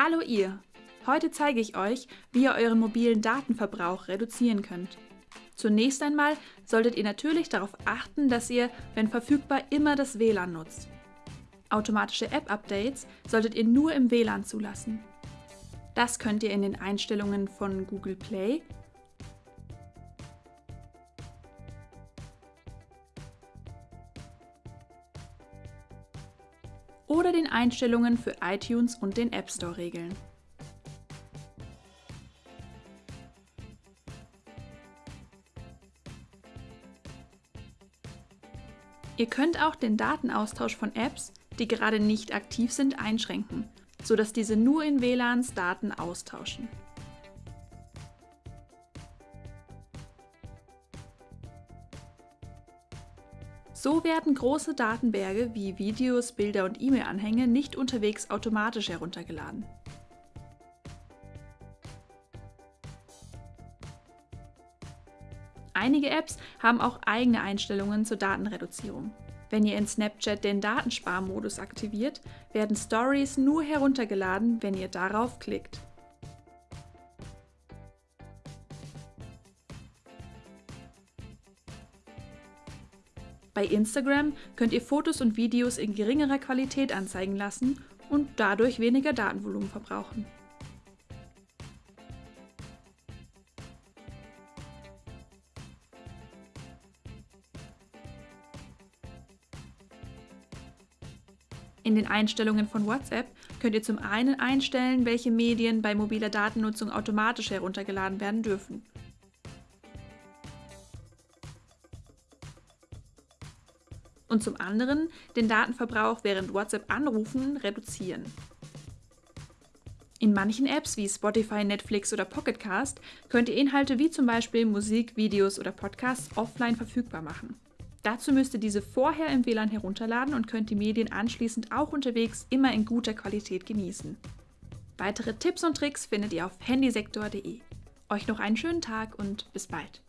Hallo ihr! Heute zeige ich euch, wie ihr euren mobilen Datenverbrauch reduzieren könnt. Zunächst einmal solltet ihr natürlich darauf achten, dass ihr, wenn verfügbar, immer das WLAN nutzt. Automatische App-Updates solltet ihr nur im WLAN zulassen. Das könnt ihr in den Einstellungen von Google Play oder den Einstellungen für iTunes und den App Store regeln. Ihr könnt auch den Datenaustausch von Apps, die gerade nicht aktiv sind, einschränken, sodass diese nur in WLANs Daten austauschen. So werden große Datenberge wie Videos, Bilder und E-Mail-Anhänge nicht unterwegs automatisch heruntergeladen. Einige Apps haben auch eigene Einstellungen zur Datenreduzierung. Wenn ihr in Snapchat den Datensparmodus aktiviert, werden Stories nur heruntergeladen, wenn ihr darauf klickt. Bei Instagram könnt ihr Fotos und Videos in geringerer Qualität anzeigen lassen und dadurch weniger Datenvolumen verbrauchen. In den Einstellungen von WhatsApp könnt ihr zum einen einstellen, welche Medien bei mobiler Datennutzung automatisch heruntergeladen werden dürfen. Und zum anderen den Datenverbrauch während WhatsApp-Anrufen reduzieren. In manchen Apps wie Spotify, Netflix oder Pocketcast könnt ihr Inhalte wie zum Beispiel Musik, Videos oder Podcasts offline verfügbar machen. Dazu müsst ihr diese vorher im WLAN herunterladen und könnt die Medien anschließend auch unterwegs immer in guter Qualität genießen. Weitere Tipps und Tricks findet ihr auf handysektor.de. Euch noch einen schönen Tag und bis bald.